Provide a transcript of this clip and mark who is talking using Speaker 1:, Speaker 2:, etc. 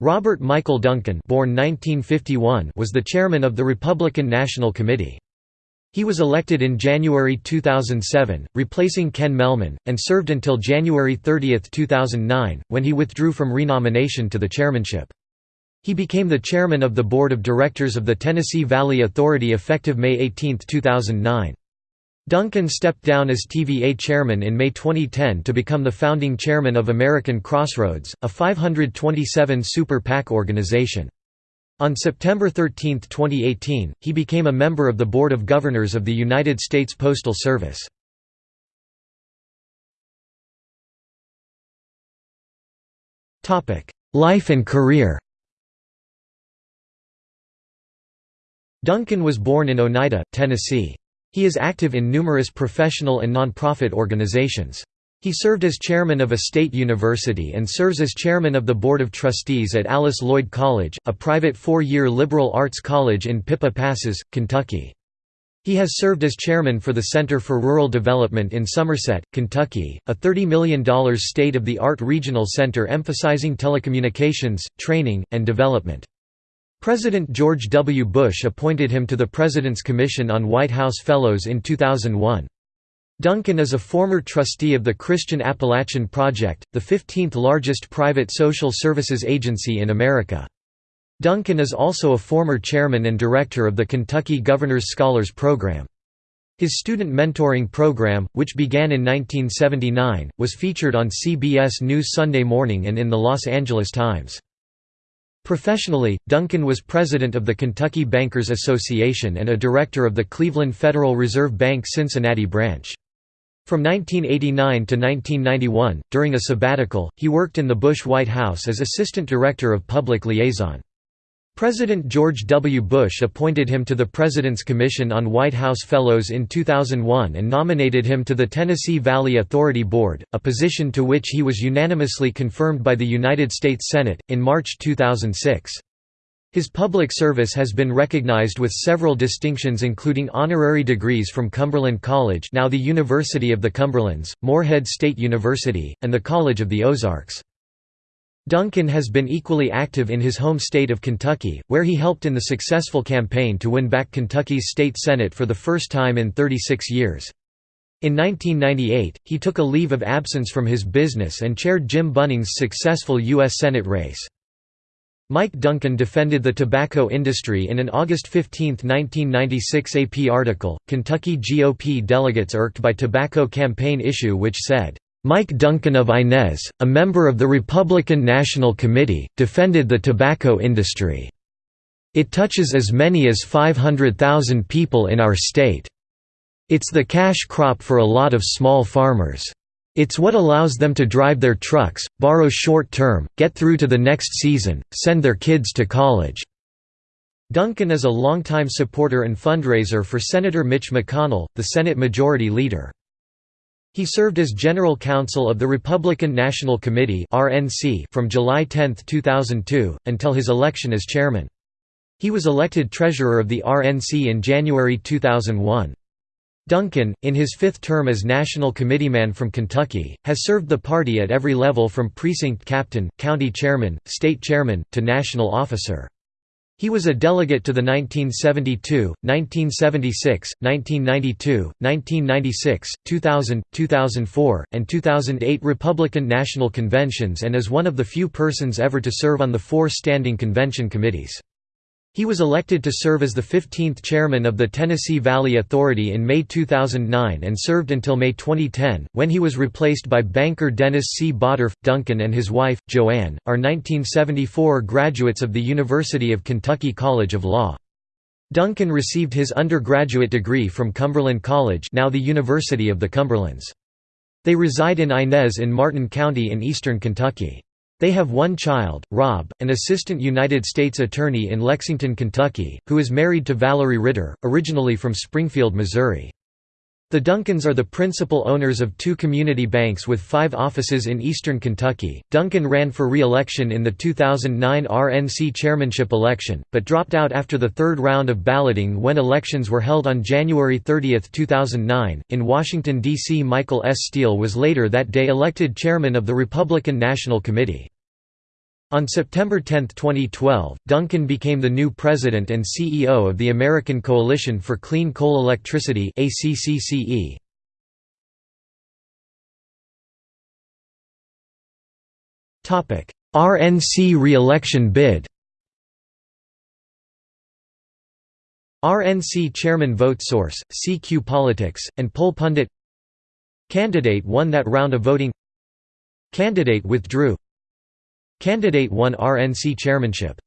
Speaker 1: Robert Michael Duncan born 1951 was the chairman of the Republican National Committee. He was elected in January 2007, replacing Ken Mehlman, and served until January 30, 2009, when he withdrew from renomination to the chairmanship. He became the chairman of the board of directors of the Tennessee Valley Authority effective May 18, 2009. Duncan stepped down as TVA chairman in May 2010 to become the founding chairman of American Crossroads, a 527 super PAC organization. On September 13, 2018, he became a member of the Board of Governors of the United States Postal Service. Life and career Duncan was born in Oneida, Tennessee. He is active in numerous professional and nonprofit organizations. He served as chairman of a state university and serves as chairman of the Board of Trustees at Alice Lloyd College, a private four-year liberal arts college in Pippa Passes, Kentucky. He has served as chairman for the Center for Rural Development in Somerset, Kentucky, a $30 million state-of-the-art regional center emphasizing telecommunications, training, and development. President George W. Bush appointed him to the President's Commission on White House Fellows in 2001. Duncan is a former trustee of the Christian Appalachian Project, the 15th largest private social services agency in America. Duncan is also a former chairman and director of the Kentucky Governor's Scholars Program. His student mentoring program, which began in 1979, was featured on CBS News Sunday Morning and in the Los Angeles Times. Professionally, Duncan was president of the Kentucky Bankers Association and a director of the Cleveland Federal Reserve Bank Cincinnati branch. From 1989 to 1991, during a sabbatical, he worked in the Bush White House as Assistant Director of Public Liaison. President George W. Bush appointed him to the President's Commission on White House Fellows in 2001 and nominated him to the Tennessee Valley Authority Board, a position to which he was unanimously confirmed by the United States Senate, in March 2006. His public service has been recognized with several distinctions including honorary degrees from Cumberland College now the University of the Cumberlands, Morehead State University, and the College of the Ozarks. Duncan has been equally active in his home state of Kentucky, where he helped in the successful campaign to win back Kentucky's state senate for the first time in 36 years. In 1998, he took a leave of absence from his business and chaired Jim Bunning's successful U.S. Senate race. Mike Duncan defended the tobacco industry in an August 15, 1996 AP article, Kentucky GOP delegates irked by tobacco campaign issue which said, Mike Duncan of Inez, a member of the Republican National Committee, defended the tobacco industry. It touches as many as 500,000 people in our state. It's the cash crop for a lot of small farmers. It's what allows them to drive their trucks, borrow short-term, get through to the next season, send their kids to college." Duncan is a longtime supporter and fundraiser for Senator Mitch McConnell, the Senate Majority Leader. He served as General Counsel of the Republican National Committee from July 10, 2002, until his election as chairman. He was elected treasurer of the RNC in January 2001. Duncan, in his fifth term as National Committeeman from Kentucky, has served the party at every level from precinct captain, county chairman, state chairman, to national officer. He was a delegate to the 1972, 1976, 1992, 1996, 2000, 2004, and 2008 Republican National Conventions and is one of the few persons ever to serve on the four standing convention committees. He was elected to serve as the 15th chairman of the Tennessee Valley Authority in May 2009 and served until May 2010, when he was replaced by banker Dennis C. Bottorff. Duncan and his wife, Joanne, are 1974 graduates of the University of Kentucky College of Law. Duncan received his undergraduate degree from Cumberland College now the University of the Cumberlands. They reside in Inez in Martin County in eastern Kentucky. They have one child, Rob, an assistant United States attorney in Lexington, Kentucky, who is married to Valerie Ritter, originally from Springfield, Missouri. The Duncans are the principal owners of two community banks with five offices in eastern Kentucky. Duncan ran for re election in the 2009 RNC chairmanship election, but dropped out after the third round of balloting when elections were held on January 30, 2009. In Washington, D.C., Michael S. Steele was later that day elected chairman of the Republican National Committee. On September 10, 2012, Duncan became the new president and CEO of the American Coalition for Clean Coal Electricity ACCCE. Topic: RNC re-election bid. RNC chairman vote source, CQ Politics, and poll pundit. Candidate won that round of voting. Candidate withdrew Candidate won RNC chairmanship